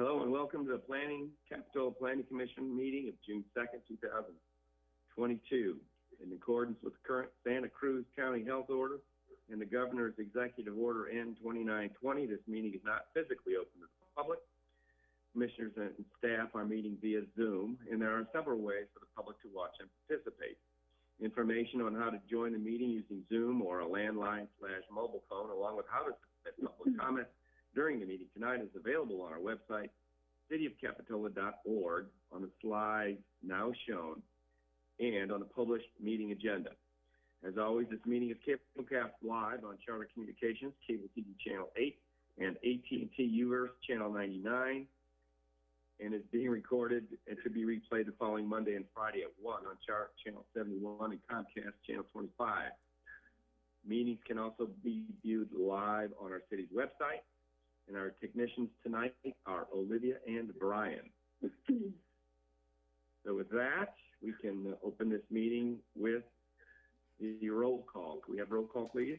Hello and welcome to the Planning, Capitola Planning Commission meeting of June second, two thousand twenty-two. In accordance with the current Santa Cruz County Health Order and the Governor's Executive Order N twenty-nine twenty, this meeting is not physically open to the public. Commissioners and staff are meeting via Zoom, and there are several ways for the public to watch and participate. Information on how to join the meeting using Zoom or a landline slash mobile phone, along with how to submit public comment during the meeting tonight is available on our website, cityofcapitola.org, on the slides now shown, and on the published meeting agenda. As always, this meeting is cast live on Charter Communications, Cable TV Channel 8, and AT&T UVerse Channel 99, and is being recorded and to be replayed the following Monday and Friday at 1 on Charter Channel 71 and Comcast Channel 25. Meetings can also be viewed live on our city's website, and our technicians tonight are Olivia and Brian. So with that, we can open this meeting with the roll call. Can we have roll call, please?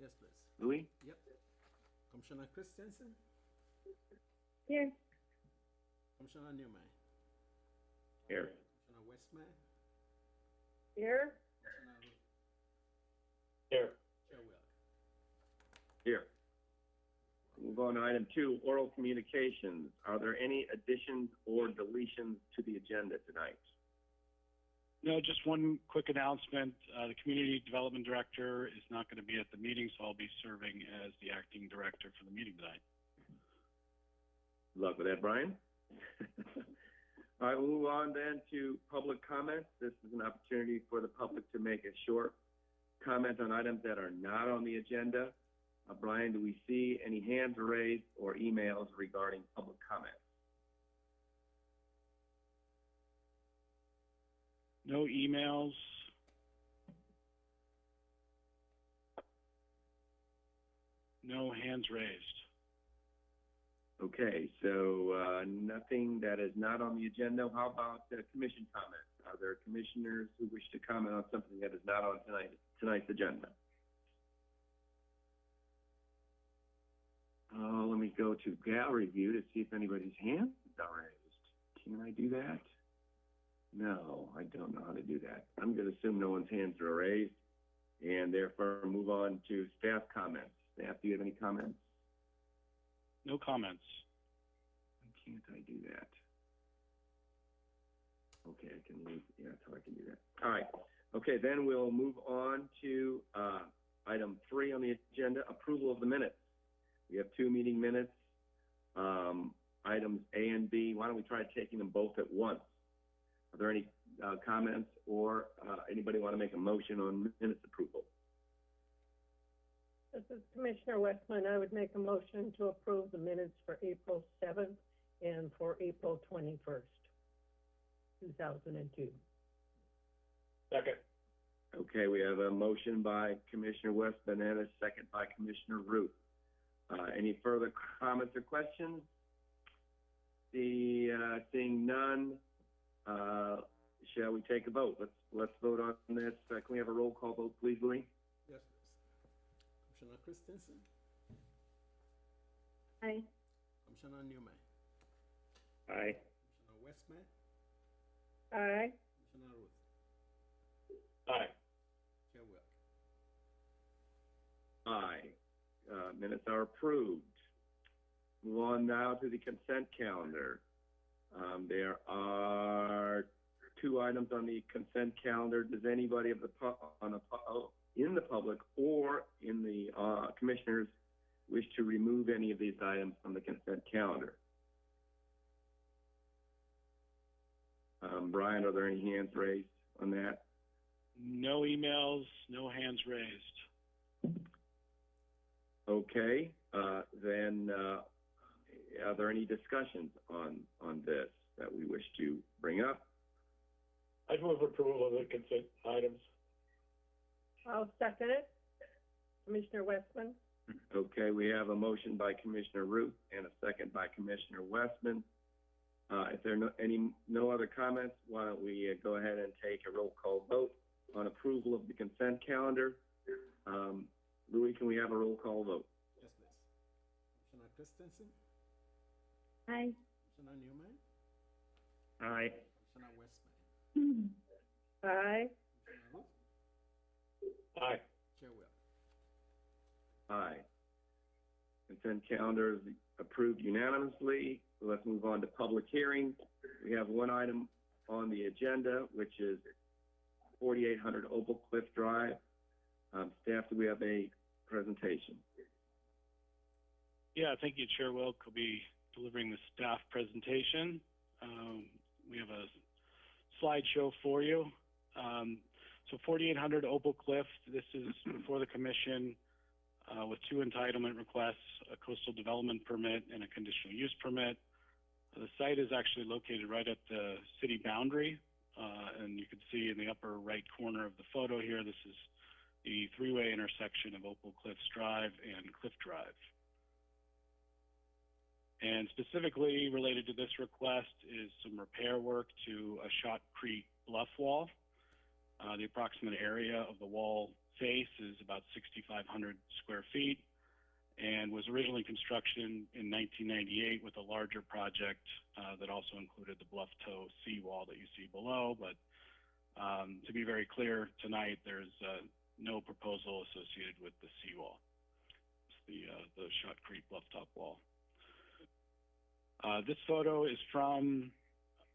Yes, please. Louis? Yep. Commissioner Christensen, Here. Commissioner Newman, Here. Commissioner Westman, Here. Move on to item two, oral communications. Are there any additions or deletions to the agenda tonight? No, just one quick announcement. Uh, the Community Development Director is not going to be at the meeting, so I'll be serving as the acting director for the meeting tonight. Good luck with that, Brian. All right, we'll move on then to public comments. This is an opportunity for the public to make a short comment on items that are not on the agenda. Uh, Brian, do we see any hands raised or emails regarding public comment? No emails. No hands raised. Okay, so uh, nothing that is not on the agenda. How about uh, commission comments? Are there commissioners who wish to comment on something that is not on tonight, tonight's agenda? Uh, let me go to gallery view to see if anybody's hand is raised. Can I do that? No, I don't know how to do that. I'm going to assume no one's hands are raised, and therefore move on to staff comments. Staff, do you have any comments? No comments. Why can't I do that? Okay, I can leave, yeah, that's how I can do that. All right, okay, then we'll move on to, uh, item three on the agenda, approval of the minutes. We have two meeting minutes, um, items A and B. Why don't we try taking them both at once? Are there any, uh, comments or, uh, anybody want to make a motion on minutes approval? This is Commissioner Westman. I would make a motion to approve the minutes for April seventh and for April twenty-first, two thousand and two. Second. Okay, we have a motion by Commissioner West Banana, second by Commissioner Routh. Uh, any further comments or questions? The, uh, seeing none, uh, shall we take a vote? Let's, let's vote on this. Uh, can we have a roll call vote, please, Louis? Yes, please. Commissioner Christensen, Aye. Commissioner Newman, Aye. Commissioner Westman, Aye. Commissioner Routh, Aye. Chair Wilk. Aye. Uh, minutes are approved. Move on now to the consent calendar. Um, there are two items on the consent calendar. Does anybody of the pu- on pu- in the public or in the uh, commissioners wish to remove any of these items from the consent calendar? Um, Brian, are there any hands raised on that? No emails, no hands raised. Okay, uh, then, uh, are there any discussions on, on this that we wish to bring up? I'd move approval of the consent items. I'll second it. Commissioner Westman? Okay, we have a motion by Commissioner Routh and a second by Commissioner Westman. Uh, if there are no, any, no other comments, why don't we uh, go ahead and take a roll call vote on approval of the consent calendar? Um, Louis, can we have a roll call vote? Yes, please. Christensen, Aye. Commissioner Newman, Aye. Commissioner Westman, Aye. Commissioner Routh, Aye. Chair Wilk. Aye. Consent calendar is approved unanimously. Let's move on to public hearing. We have one item on the agenda, which is forty-eight hundred Opal Cliff Drive. Um, staff, do we have a presentation? Yeah, thank you, Chair Wilk. will be delivering the staff presentation. Um, we have a slideshow for you. Um, so 4800 Opal Cliff, this is before the commission uh, with two entitlement requests, a coastal development permit and a conditional use permit. The site is actually located right at the city boundary, uh, and you can see in the upper right corner of the photo here, this is the three-way intersection of Opal Cliffs Drive and Cliff Drive. And specifically related to this request is some repair work to a shotcrete bluff wall. Uh, the approximate area of the wall face is about 6,500 square feet and was originally construction in 1998 with a larger project uh, that also included the bluff toe seawall that you see below. But um, to be very clear tonight, there's uh, no proposal associated with the seawall. It's the, uh, the shotcrete top wall. Uh, this photo is from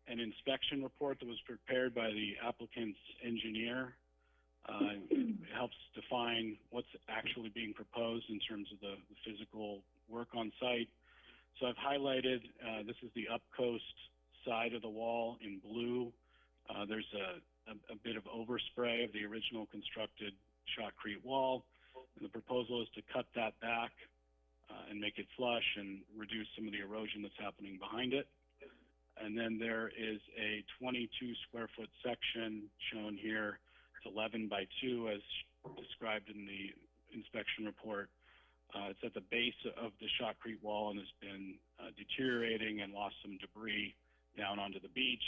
an inspection report that was prepared by the applicant's engineer. Uh, it helps define what's actually being proposed in terms of the, the physical work on site. So I've highlighted, uh, this is the upcoast side of the wall in blue. Uh, there's a, a, a bit of overspray of the original constructed shotcrete wall. And the proposal is to cut that back uh, and make it flush and reduce some of the erosion that's happening behind it. And then there is a 22 square foot section shown here. It's 11 by 2 as described in the inspection report. Uh, it's at the base of the shotcrete wall and has been uh, deteriorating and lost some debris down onto the beach.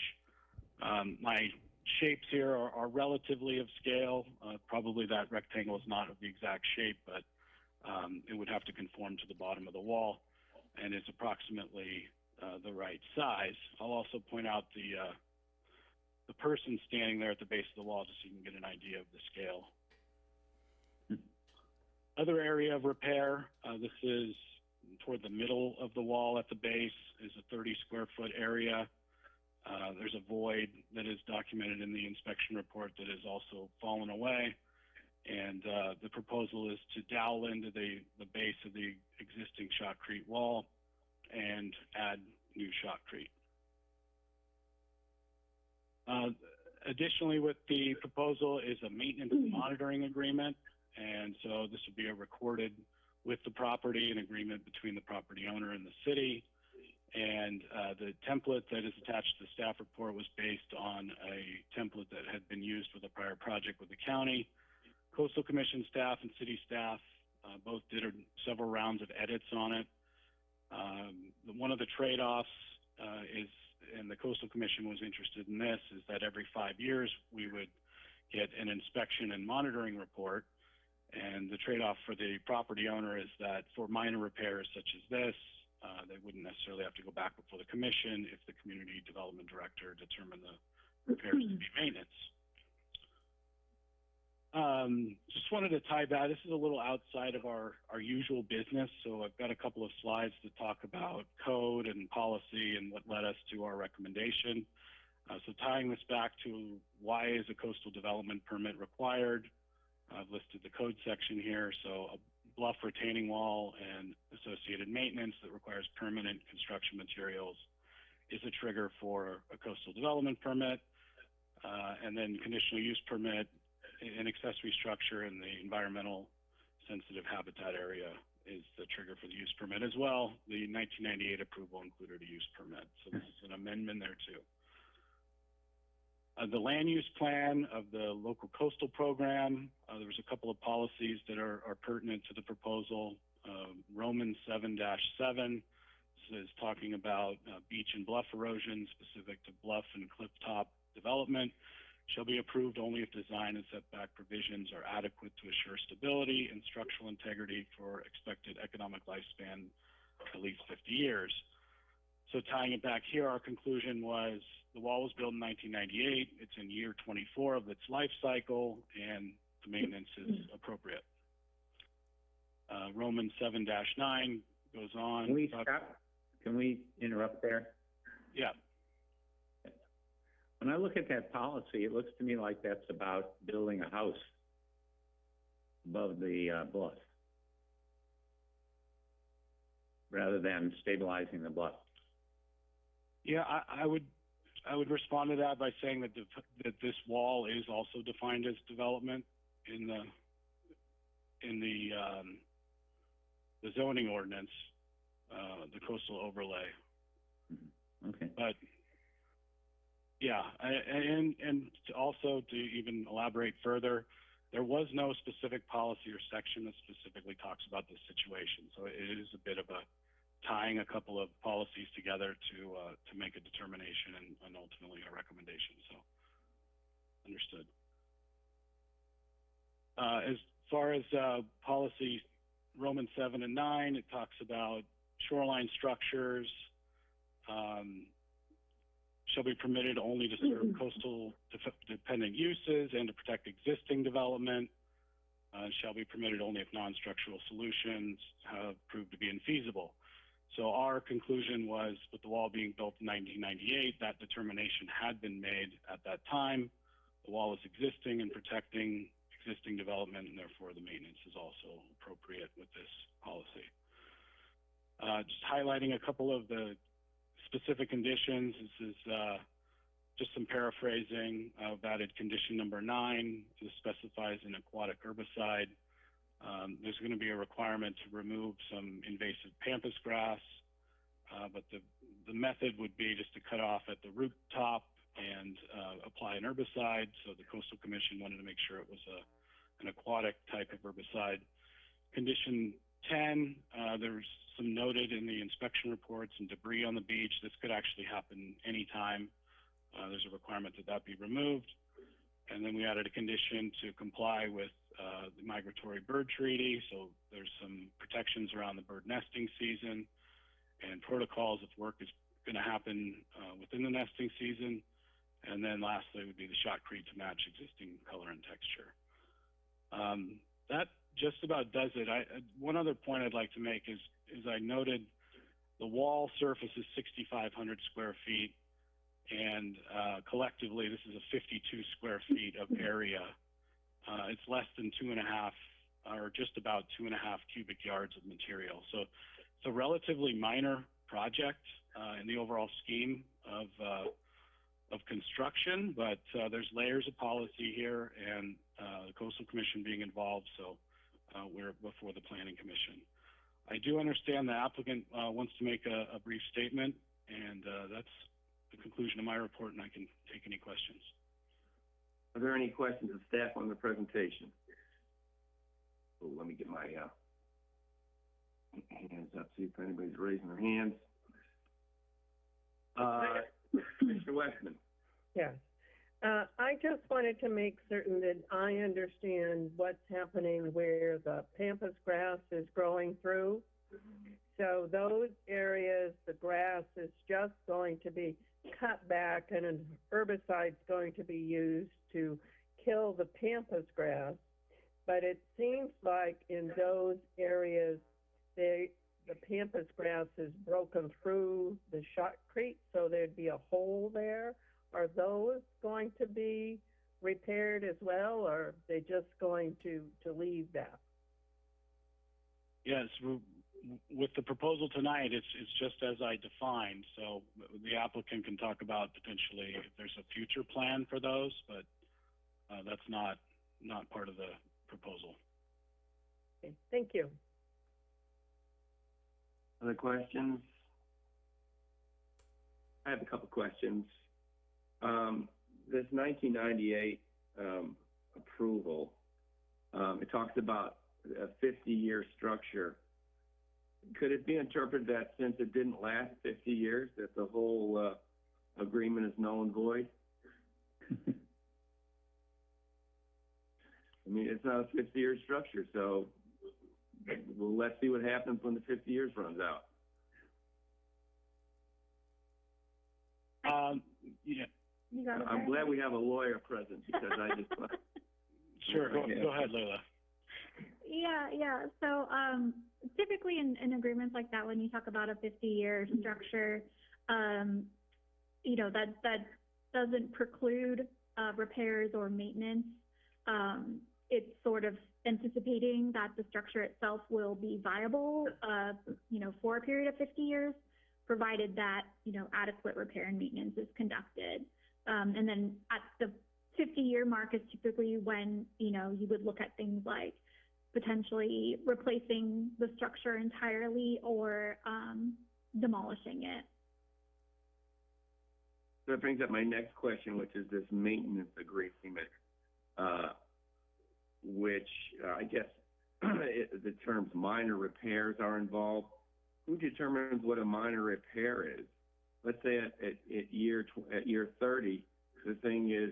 Um, my shapes here are, are relatively of scale. Uh, probably that rectangle is not of the exact shape, but um, it would have to conform to the bottom of the wall and is approximately uh, the right size. I'll also point out the uh, the person standing there at the base of the wall just so you can get an idea of the scale. Other area of repair, uh, this is toward the middle of the wall at the base is a 30 square foot area. Uh, there's a void that is documented in the inspection report that has also fallen away. And uh, the proposal is to dowel into the, the base of the existing shotcrete wall and add new shotcrete. Uh, additionally, with the proposal is a maintenance monitoring agreement. And so this would be a recorded with the property, an agreement between the property owner and the city. And uh, the template that is attached to the staff report was based on a template that had been used with a prior project with the county. Coastal Commission staff and city staff uh, both did several rounds of edits on it. Um, the, one of the trade-offs uh, is, and the Coastal Commission was interested in this, is that every five years we would get an inspection and monitoring report. And the trade-off for the property owner is that for minor repairs such as this, uh, they wouldn't necessarily have to go back before the commission if the community development director determined the repairs to be maintenance. Um, just wanted to tie back. This is a little outside of our, our usual business, so I've got a couple of slides to talk about code and policy and what led us to our recommendation. Uh, so tying this back to why is a coastal development permit required? I've listed the code section here. So a bluff retaining wall and associated maintenance that requires permanent construction materials is a trigger for a coastal development permit. Uh, and then conditional use permit an accessory structure in the environmental sensitive habitat area is the trigger for the use permit as well. The 1998 approval included a use permit, so this is an amendment there too. Uh, the land use plan of the local coastal program, uh, there was a couple of policies that are, are pertinent to the proposal. Uh, Roman 7-7 is talking about uh, beach and bluff erosion specific to bluff and cliff top development shall be approved only if design and setback provisions are adequate to assure stability and structural integrity for expected economic lifespan at least 50 years. So tying it back here, our conclusion was the wall was built in 1998. It's in year 24 of its life cycle, and the maintenance is appropriate. Uh, Roman 7-9 goes on. Can we about- stop? Can we interrupt there? Yeah, When I look at that policy, it looks to me like that's about building a house above the uh, bluff, rather than stabilizing the bluff. Yeah, I, I would, I would respond to that by saying that the, that this wall is also defined as development in the, in the, um, the zoning ordinance, uh, the coastal overlay. Okay. But, yeah, I- and, and to also to even elaborate further, there was no specific policy or section that specifically talks about this situation. So it is a bit of a tying a couple of policies together to, uh, to make a determination and, and ultimately a recommendation, so, understood. Uh, as far as, uh, policy Roman seven and nine, it talks about shoreline structures, um, shall be permitted only to serve coastal def- dependent uses and to protect existing development. Uh, shall be permitted only if non-structural solutions have proved to be infeasible. So our conclusion was, with the wall being built in 1998, that determination had been made at that time. The wall is existing and protecting existing development, and therefore the maintenance is also appropriate with this policy. Uh, just highlighting a couple of the specific conditions. This is uh, just some paraphrasing of added condition number nine. This specifies an aquatic herbicide. Um, there's going to be a requirement to remove some invasive pampas grass, uh, but the, the method would be just to cut off at the root top and uh, apply an herbicide. So the Coastal Commission wanted to make sure it was a, an aquatic type of herbicide. Condition 10, uh, there's some noted in the inspection reports and debris on the beach. This could actually happen anytime. Uh, there's a requirement that that be removed. And then we added a condition to comply with uh, the migratory bird treaty. So there's some protections around the bird nesting season and protocols if work is going to happen uh, within the nesting season. And then lastly would be the shot shotcrete to match existing color and texture. Um, that just about does it. I, uh, one other point I'd like to make is, is I noted the wall surface is 6,500 square feet, and uh, collectively this is a 52 square feet of area. Uh, it's less than two and a half, or just about two and a half cubic yards of material. So it's a relatively minor project uh, in the overall scheme of uh, of construction, but uh, there's layers of policy here, and uh, the Coastal Commission being involved, so uh, we're before the Planning Commission. I do understand the applicant uh, wants to make a, a brief statement, and that's the conclusion of my report, and I can take any questions. Are there any questions of staff on the presentation? Oh, let me get my, uh, hands up, see if anybody's raising their hands. Uh, Mr. Westman? Yes. Uh, I just wanted to make certain that I understand what's happening where the pampas grass is growing through. So those areas, the grass is just going to be cut back and an herbicide's going to be used to kill the pampas grass. But it seems like in those areas, they, the pampas grass is broken through the shotcrete, so there'd be a hole there. Are those going to be repaired as well, or are they just going to, to leave that? Yes, with the proposal tonight, it's, it's just as I defined. So the applicant can talk about potentially if there's a future plan for those, but uh, that's not, not part of the proposal. Okay, thank you. Other questions? I have a couple questions. Um, this nineteen ninety-eight, um, approval, um, it talks about a fifty-year structure could it be interpreted that since it didn't last 50 years, that the whole uh, agreement is null and void? I mean, it's not a 50-year structure, so well, let's see what happens when the 50 years runs out. Um, yeah. I'm glad we have a lawyer present because I just. sure, go, go ahead, layla Yeah, yeah. So, um, typically in, in agreements like that, when you talk about a fifty-year structure, um, you know, that, that doesn't preclude, uh, repairs or maintenance. Um, it's sort of anticipating that the structure itself will be viable, uh, you know, for a period of fifty years, provided that, you know, adequate repair and maintenance is conducted. Um, and then at the fifty-year mark is typically when, you know, you would look at things like potentially replacing the structure entirely or um, demolishing it. So that brings up my next question, which is this maintenance agreement, uh, which, uh, I guess, it, the terms minor repairs are involved. Who determines what a minor repair is? Let's say at, at, at year, at year thirty, the thing is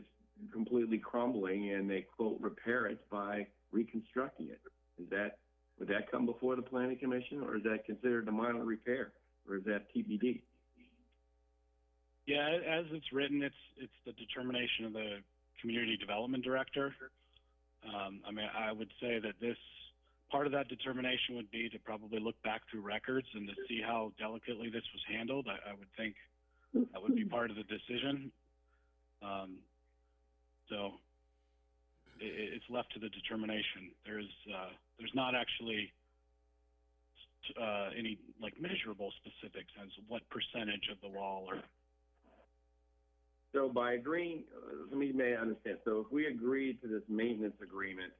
completely crumbling and they quote, repair it by reconstructing it. Is that, would that come before the planning commission or is that considered a minor repair? Or is that TBD? Yeah, as it's written, it's, it's the determination of the community development director. Um, I mean, I would say that this, part of that determination would be to probably look back through records and to see how delicately this was handled. I, I would think that would be part of the decision. Um, so it's left to the determination. There's, uh, there's not actually, uh, any like measurable specifics as what percentage of the wall or So by agreeing, uh, let me may understand, so if we agreed to this maintenance agreement,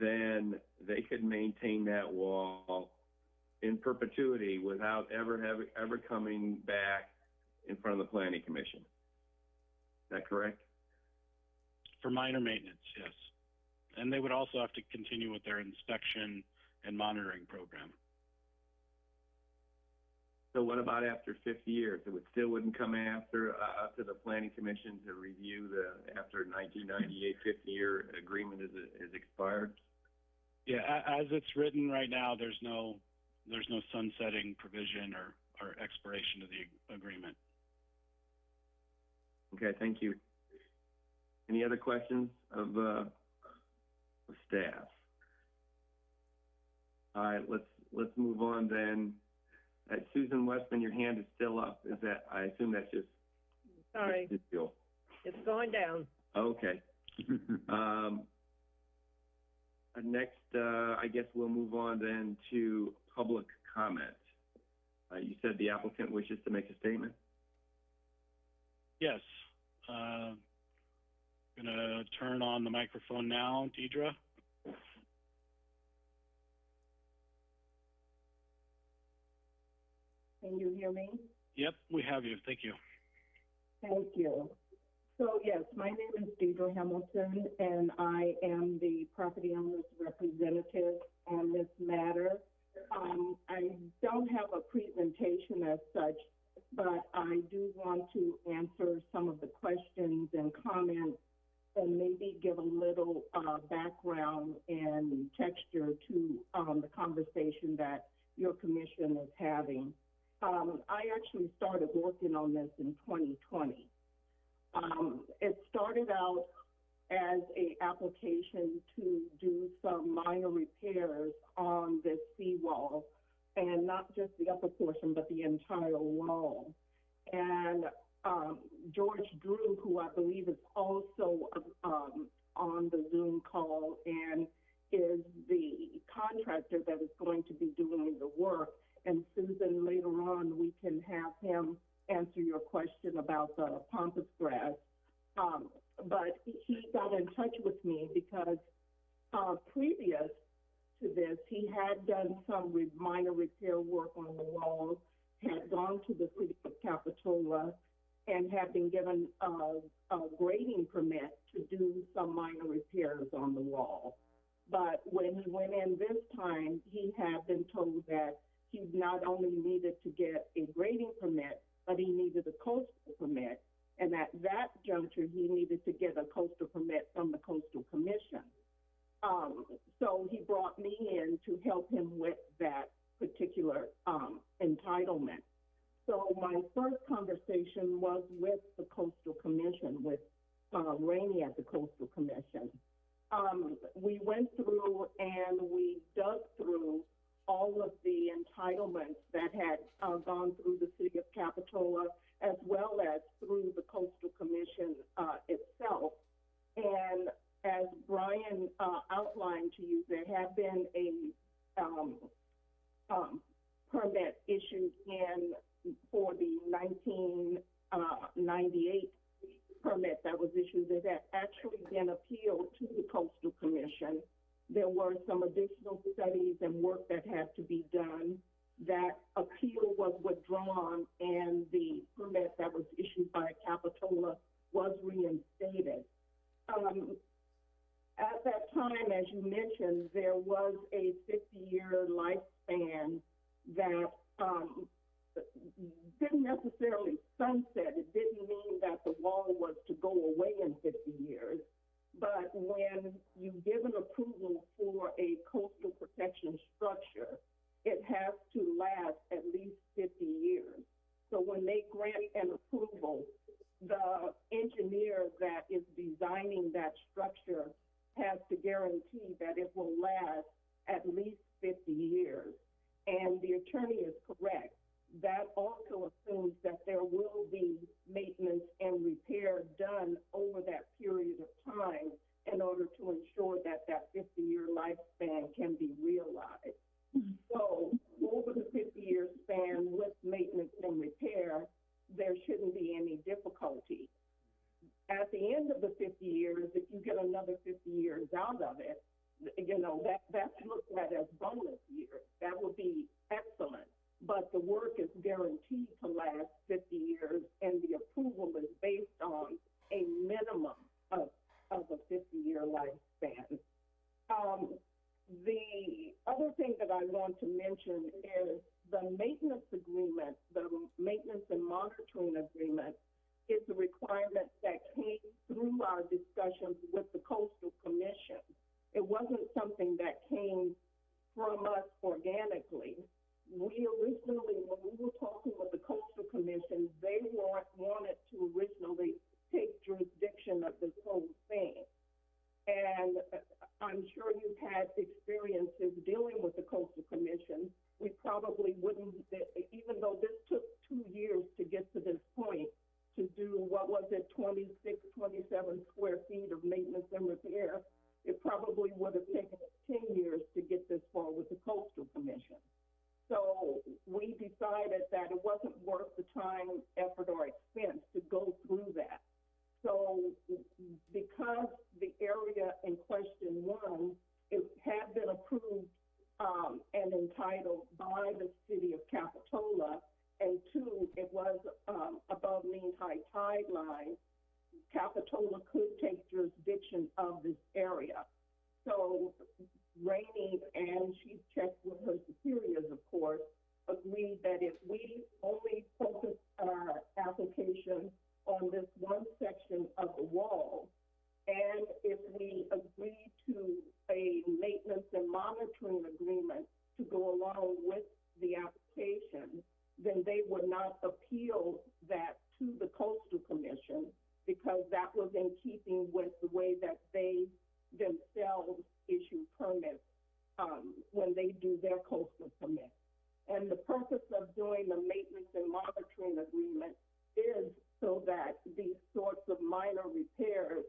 then they could maintain that wall in perpetuity without ever having, ever coming back in front of the planning commission. Is that correct? For minor maintenance, yes. And they would also have to continue with their inspection and monitoring program. So what about after fifty years? It would, still wouldn't come after, uh, up to the planning commission to review the, after 1998 50-year agreement is, is expired? Yeah, as it's written right now, there's no, there's no sunsetting provision or, or expiration of the agreement. Okay, thank you. Any other questions of, uh, of staff? All right, let's, let's move on then. Uh, Susan Westman, your hand is still up. Is that, I assume that's just. Sorry, just you. it's going down. Okay. Um, uh, next, uh, I guess we'll move on then to public comment. Uh, you said the applicant wishes to make a statement? Yes, uh, gonna turn on the microphone now, Deidre. Can you hear me? Yep, we have you, thank you. Thank you. So yes, my name is Deidre Hamilton, and I am the property owner's representative on this matter. Um, I don't have a presentation as such, but I do want to answer some of the questions and comments and maybe give a little, uh, background and texture to, um, the conversation that your commission is having. Um, I actually started working on this in 2020. Um, it started out as a application to do some minor repairs on this seawall, and not just the upper portion, but the entire wall. And um, George Drew, who I believe is also um, on the Zoom call and is the contractor that is going to be doing the work, and Susan, later on, we can have him answer your question about the pampas grass. Um, but he got in touch with me because, uh, previous to this, he had done some minor repair work on the walls, had gone to the city of Capitola, and had been given a, a grading permit to do some minor repairs on the wall. But when he went in this time, he had been told that he not only needed to get a grading permit, but he needed a coastal permit. And at that juncture, he needed to get a coastal permit from the coastal commission. Um, so he brought me in to help him with that particular, um, entitlement. So my first conversation was with the Coastal Commission, with, uh, Rainey at the Coastal Commission. Um, we went through and we dug through all of the entitlements that had, uh, gone through the city of Capitola as well as through the Coastal Commission, uh, itself. And as Brian, uh, outlined to you, there have been a, um, um, permit issued in, for the nineteen, uh, ninety-eight permit that was issued, that had actually been appealed to the Coastal Commission. There were some additional studies and work that had to be done. That appeal was withdrawn and the permit that was issued by Capitola was reinstated. Um, at that time, as you mentioned, there was a fifty-year lifespan that, um, didn't necessarily sunset. It didn't mean that the wall was to go away in fifty years. But when you give an approval for a coastal protection structure, it has to last at least fifty years. So when they grant an approval, the engineer that is designing that structure has to guarantee that it will last at least fifty years. And the attorney is correct. That also assumes that there will be maintenance and repair done over that period of time in order to ensure that that fifty-year lifespan can be realized. Hmm. So over the fifty-year span with maintenance and repair, there shouldn't be any difficulty. At the end of the fifty years, if you get another fifty years out of it, you know, that, that's looked at as bonus years. That would be excellent. But the work is guaranteed to last fifty years and the approval is based on a minimum of, of a fifty-year lifespan. Um, the other thing that I want to mention is the maintenance agreement, the maintenance and monitoring agreement is a requirement that came through our discussions with the coastal commission. It wasn't something that came from us organically. We originally, when we were talking with the coastal commission, they want, wanted to originally take jurisdiction of this whole thing. And I'm sure you've had experiences dealing with the coastal probably wouldn't, even though this took two years to get to this point, to do, what was it, 26, 27 square feet of maintenance and repair, it probably would have taken us ten years to get this far with the coastal commission. So we decided that it wasn't worth the time, effort, or expense to go through that. So because the area in question, one, it had been approved, um, and entitled by the city of Capitola, and two, it was, um, above mean high tide line, Capitola could take jurisdiction of this area. So Rainey, and she checked with her superiors, of course, agreed that if we only focus our application on this one section of the wall, and if we agree to a maintenance and monitoring agreement to go along with the application, then they would not appeal that to the coastal commission because that was in keeping with the way that they themselves issue permits, um, when they do their coastal permit. And the purpose of doing the maintenance and monitoring agreement is so that these sorts of minor repairs,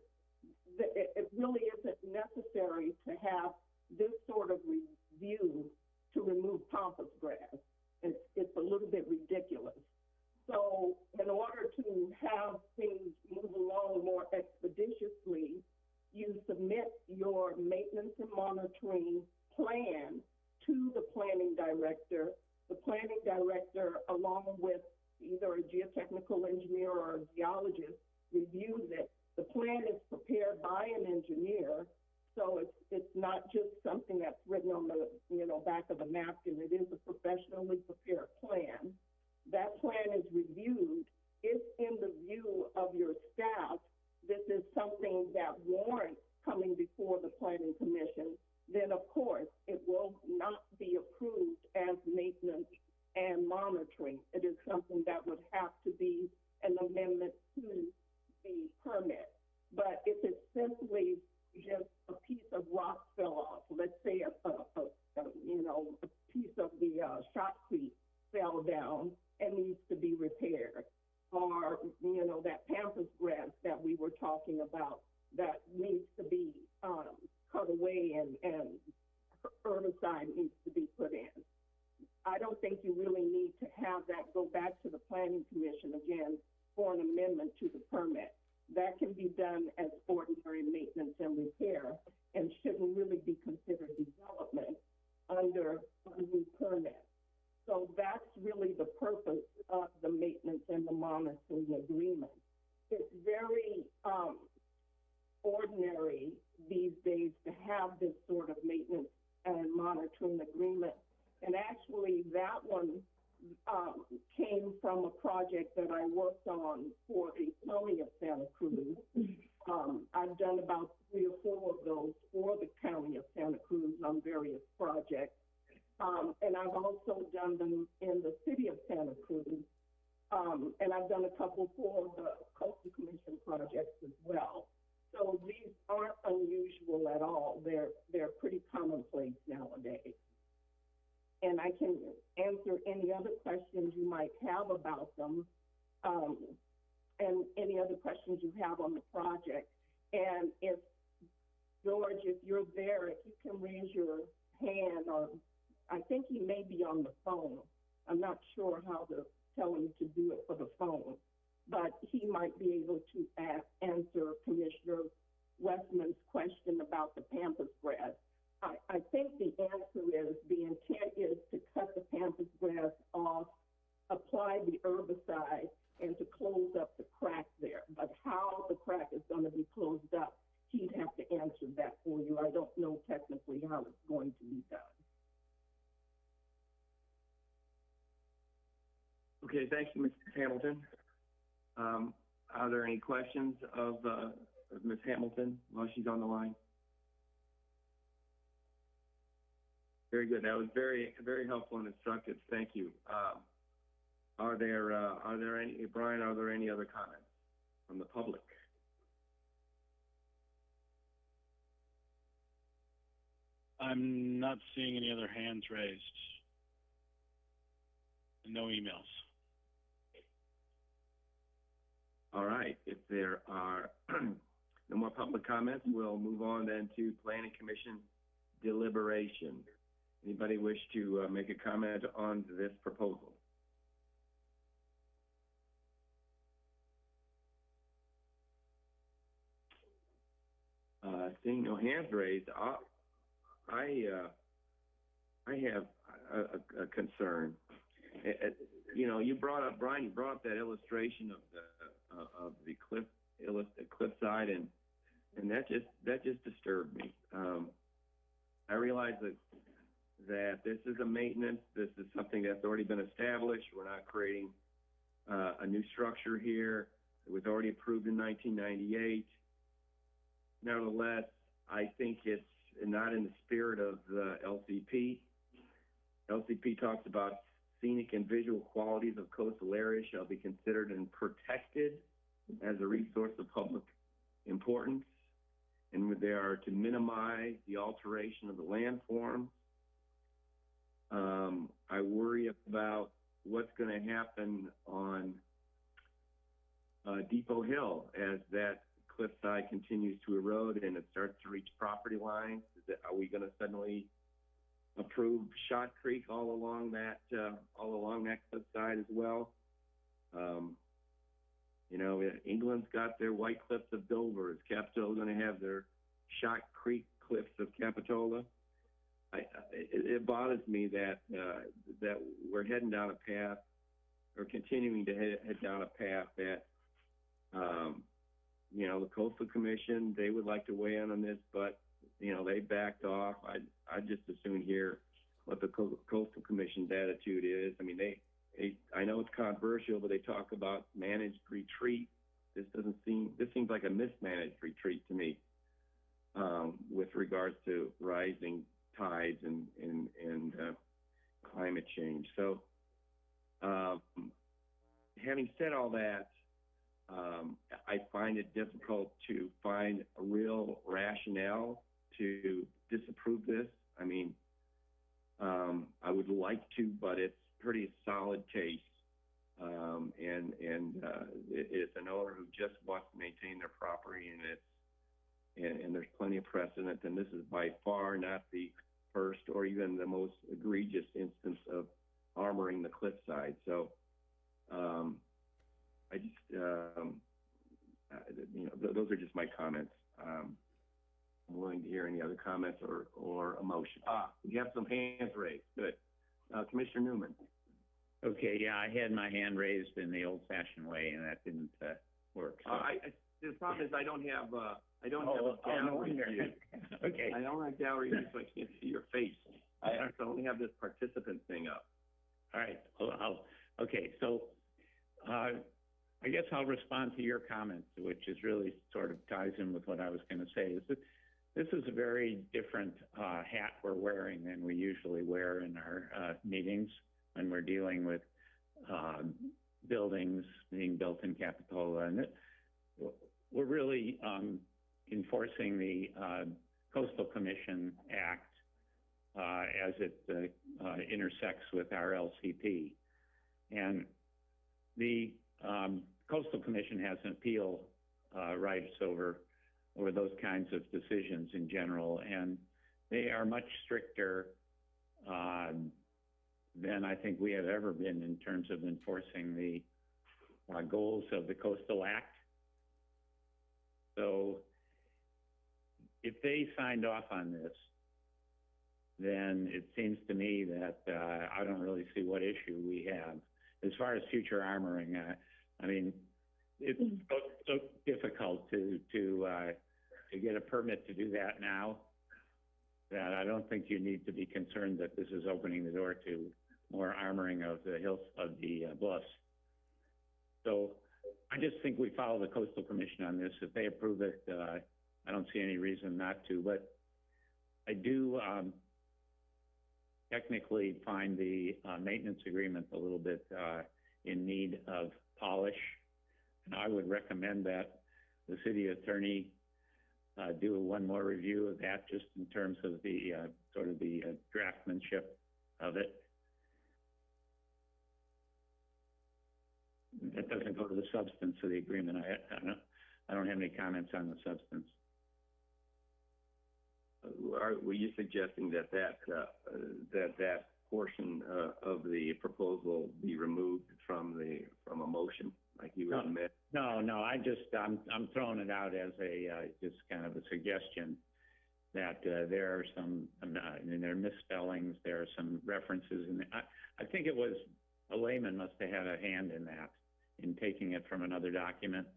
it, it really isn't necessary to have this sort of review to remove pampas grass. It's, it's a little bit ridiculous. So in order to have things move along more expeditiously, you submit your maintenance and monitoring plan to the planning director. The planning director, along with either a geotechnical engineer or a geologist, reviews it. The plan is prepared by an engineer, so it's, it's not just something that's written on the, you know, back of a napkin. It is a professionally prepared plan. That plan is reviewed. It's in the view of your staff, this is something that warrants coming before the planning commission, then of course, it will not be approved as maintenance and monitoring. It is something that herbicide needs to be put in. I don't think you really need to have that go back to the planning commission again for an amendment to the permit. That can be done as ordinary maintenance and repair and shouldn't really be considered development under a new permit. So that's really the purpose of the maintenance and the monitoring agreement. It's very, um, ordinary these days to have this sort of maintenance and monitoring agreement. And actually, that one, um, came from a project that I worked on for the county of Santa Cruz. Um, I've done about three or four of those for the county of Santa Cruz on various projects. Um, and I've also done them in the city of Santa Cruz. Um, and I've done a couple for the coastal commission projects as well. So these aren't unusual at all. They're, they're pretty commonplace nowadays. And I can answer any other questions you might have about them, um, and any other questions you have on the project. And if, George, if you're there, if you can raise your hand, or I think he may be on the phone. I'm not sure how to tell him to do it for the phone, but he might be able to ask, answer Commissioner Westman's question about the pampas grass. I, I think the answer is, the intent is to cut the pampas grass off, apply the herbicide, and to close up the crack there. But how the crack is gonna be closed up, he'd have to answer that for you. I don't know technically how it's going to be done. Okay, thank you, Ms. Hamilton. Um, are there any questions of, uh, of Ms. Hamilton while she's on the line? Very good. That was very, very helpful and instructive. Thank you. Um, are there, uh, are there any, Brian, are there any other comments from the public? I'm not seeing any other hands raised. No emails. All right, if there are no more public comments, we'll move on then to planning commission deliberation. Anybody wish to uh, make a comment on this proposal? Uh, seeing no hands raised, I, I, uh, I have a, a, concern. Uh, uh, you know, you brought up, Brian, you brought up that illustration of the, uh, of the cliff, cliffside and, and that just, that just disturbed me. Um, I realize that, that this is a maintenance, this is something that's already been established, we're not creating, uh, a new structure here. It was already approved in nineteen ninety-eight. Nevertheless, I think it's not in the spirit of the LCP. LCP talks about scenic and visual qualities of coastal areas shall be considered and protected as a resource of public importance. And they are to minimize the alteration of the landform. Um, I worry about what's going to happen on uh, Depot Hill as that cliffside continues to erode and it starts to reach property lines. Are we going to suddenly approve Shot Creek all along that uh, all along that cliffside as well? Um, you know, England's got their White Cliffs of Dover. Is Capitola going to have their Shot Creek Cliffs of Capitola? I, it, it bothers me that uh, that we're heading down a path, or continuing to head, head down a path that, um, you know, the Coastal Commission they would like to weigh in on this, but you know they backed off. I I just as soon hear what the Coastal Commission's attitude is. I mean, they, they I know it's controversial, but they talk about managed retreat. This doesn't seem this seems like a mismanaged retreat to me um, with regards to rising tides and and and uh, climate change. So, um, having said all that, um, I find it difficult to find a real rationale to disapprove this. I mean, um, I would like to, but it's pretty solid case. Um, and and uh, it, it's an owner who just wants to maintain their property, and it's and, and there's plenty of precedent. And this is by far not the first or even the most egregious instance of armoring the cliffside. So, um, I just, um, uh, you know, th- those are just my comments. Um, I'm willing to hear any other comments or, or a motion. Ah, we have some hands raised. Good. Uh, Commissioner Newman. Okay, yeah, I had my hand raised in the old-fashioned way, and that didn't, uh, work, so. Uh, I, I, the problem is I don't have, uh, I don't have Oh, a oh, no gallery wonder. view. Okay. I don't have gallery view, so I can't see your face. I I only have this participant thing up. All right, well, I'll, okay, so, uh, I guess I'll respond to your comments, which is really sort of ties in with what I was gonna say, is that this is a very different, uh, hat we're wearing than we usually wear in our, uh, meetings when we're dealing with, um, buildings being built in Capitola, and it, we're really, um, enforcing the, uh, Coastal Commission Act, uh, as it, uh, uh, intersects with our LCP. And the, um, Coastal Commission has an appeal, uh, rights over, over those kinds of decisions in general, and they are much stricter, um, than I think we have ever been in terms of enforcing the, uh, goals of the Coastal Act. So if they signed off on this, then it seems to me that, uh, I don't really see what issue we have. As far as future armoring, uh, I mean, it's so, so difficult to, to, uh, to get a permit to do that now that I don't think you need to be concerned that this is opening the door to more armoring of the hills, of the uh, bluffs. So I just think we follow the coastal commission on this. If they approve it, uh, I don't see any reason not to, but I do, um, technically find the, uh, maintenance agreement a little bit, uh, in need of polish. And I would recommend that the city attorney, uh, do one more review of that, just in terms of the, uh, sort of the uh, draftsmanship of it. That doesn't go to the substance of the agreement. I, I don't, I don't have any comments on the substance. Are, were you suggesting that that, uh, that that portion, uh, of the proposal be removed from the, from a motion, like you No. admit? No, no, I just, I'm, I'm throwing it out as a, uh, just kind of a suggestion that, uh, there are some, I mean, there are misspellings, there are some references, and I, I think it was, a layman must have had a hand in that, in taking it from another document.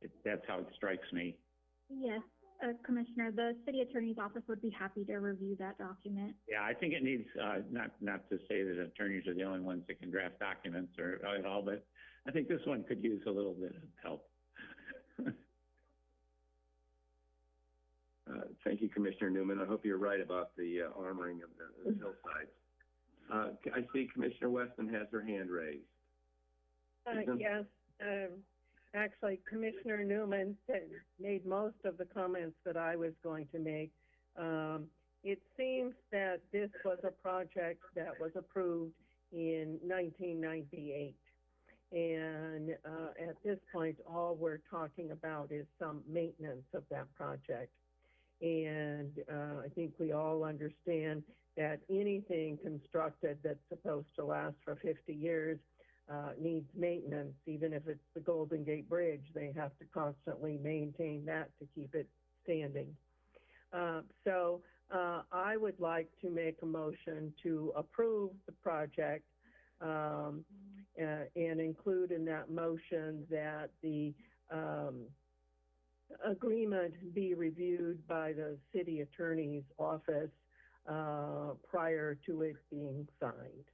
It, that's how it strikes me. Yes, uh, Commissioner, the city attorney's office would be happy to review that document. Yeah, I think it needs, uh, not, not to say that attorneys are the only ones that can draft documents or at all, but I think this one could use a little bit of help. Uh, thank you, Commissioner Newman. I hope you're right about the uh, armoring of the, the hillsides. Uh, I see Commissioner Westman has her hand raised. Uh, yes, um, actually Commissioner Newman made most of the comments that I was going to make. Um, it seems that this was a project that was approved in nineteen ninety-eight. And, uh, at this point, all we're talking about is some maintenance of that project. And, uh, I think we all understand that anything constructed that's supposed to last for fifty years uh, needs maintenance, even if it's the Golden Gate Bridge, they have to constantly maintain that to keep it standing. Uh, so, uh, I would like to make a motion to approve the project, um, uh, and include in that motion that the, um, agreement be reviewed by the city attorney's office, uh, prior to it being signed.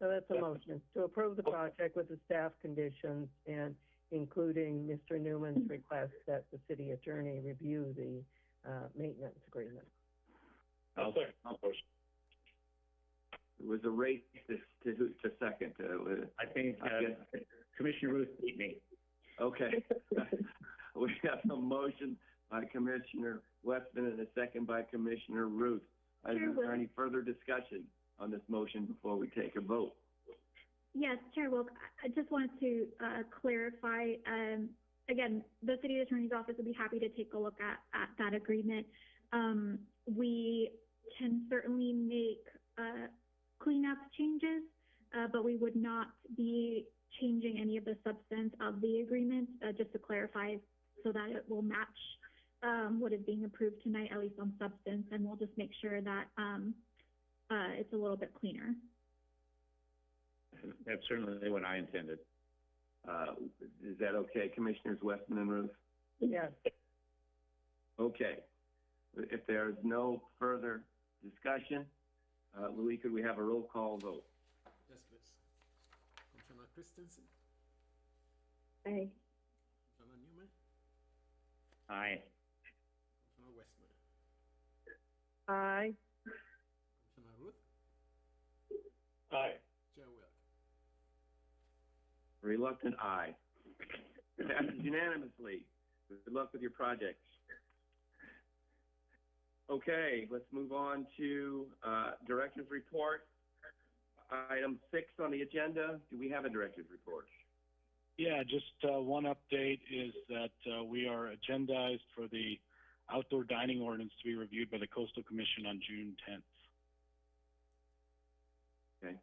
So that's a motion, to approve the project with the staff conditions and including Mr. Newman's request that the city attorney review the, uh, maintenance agreement. I'll- I'll- It was a race to, to, to second. Uh, I think, I uh, guess- Commissioner Routh beat me. Okay. We have a motion by Commissioner Westman and a second by Commissioner Routh. Is there any further discussion on this motion before we take a vote? Yes, Chair Wilk, I- just wanted to, uh, clarify, um, again, the city attorney's office would be happy to take a look at, at that agreement. Um, we can certainly make, uh, cleanup changes, uh, but we would not be changing any of the substance of the agreement, uh, just to clarify so that it will match, um, what is being approved tonight, at least on substance, and we'll just make sure that, um, uh, it's a little bit cleaner. That's certainly what I intended. Uh, is that okay, Commissioners Westman and Routh? Yes. Okay. If there's no further discussion, uh, Louis, could we have a roll call vote? Yes, please. Commissioner Christensen, Aye. Commissioner Newman, Aye. Commissioner Westman, Aye. Aye. Chair Wilk. Reluctant, aye. Passes unanimously. Good luck with your projects. Okay, let's move on to, uh, Director's Report. Item six on the agenda, do we have a Director's Report? Yeah, just uh, one update is that uh, we are agendized for the outdoor dining ordinance to be reviewed by the Coastal Commission on June 10th. Okay.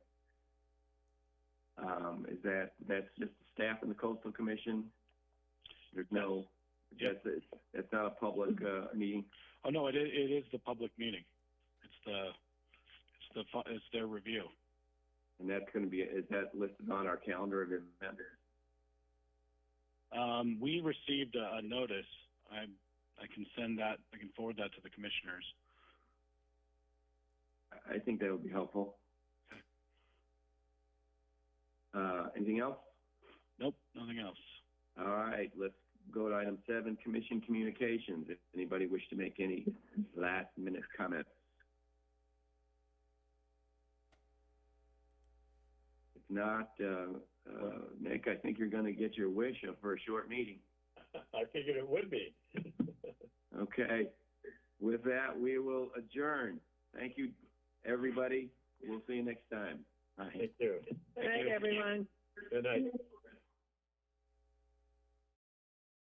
Um, is that, that's just the staff and the coastal commission? There's no, that's, it's, not a public, uh, meeting? Oh no, it is, it is the public meeting. It's the it's the fu- it's their review. And that's gonna be, is that listed on our calendar of events? Um, we received a, a notice. I I can send that. I can forward that to the commissioners. I, I think that would be helpful. Uh, anything else? Nope, nothing else. All right, let's go to item seven, commission communications. If anybody wish to make any last minute comments. If not, uh, uh, Nick, I think you're gonna get your wish for a short meeting. I figured it would be. Okay. With that, we will adjourn. Thank you, everybody. We'll see you next time. Aye. Thank you. Good night, everyone. Good night.